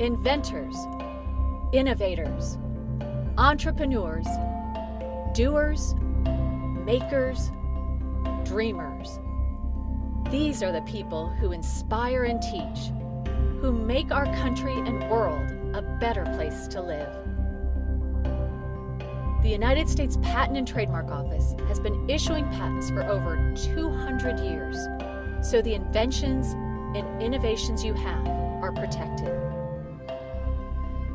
inventors, innovators, entrepreneurs, doers, makers, dreamers. These are the people who inspire and teach, who make our country and world a better place to live. The United States Patent and Trademark Office has been issuing patents for over 200 years, so the inventions and innovations you have are protected.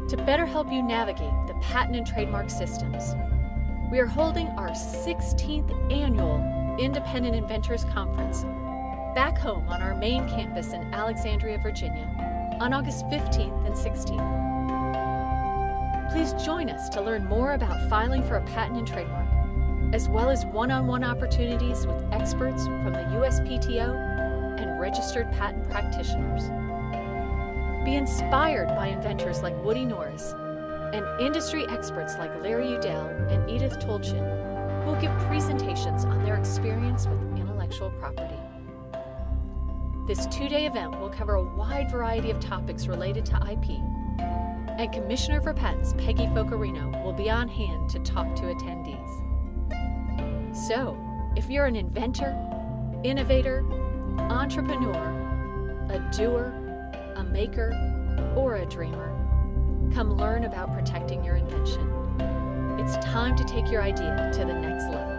To better help you navigate the patent and trademark systems, we are holding our 16th annual Independent Inventors Conference back home on our main campus in Alexandria, Virginia on August 15th and 16th. Please join us to learn more about filing for a patent and trademark, as well as one-on-one opportunities with experts from the USPTO and registered patent practitioners. Be inspired by inventors like Woody Norris and industry experts like Larry Udell and Edith Tolchin, who will give presentations on their experience with intellectual property. This two-day event will cover a wide variety of topics related to IP, and Commissioner for Patents Peggy Focarino will be on hand to talk to attendees. So, if you're an inventor, innovator, entrepreneur, a doer, a maker, or a dreamer, come learn about protecting your invention. It's time to take your idea to the next level.